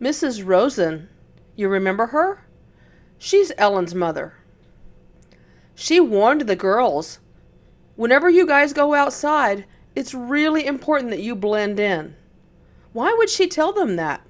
Mrs. Rosen. You remember her? She's Ellen's mother. She warned the girls whenever you guys go outside, it's really important that you blend in. Why would she tell them that?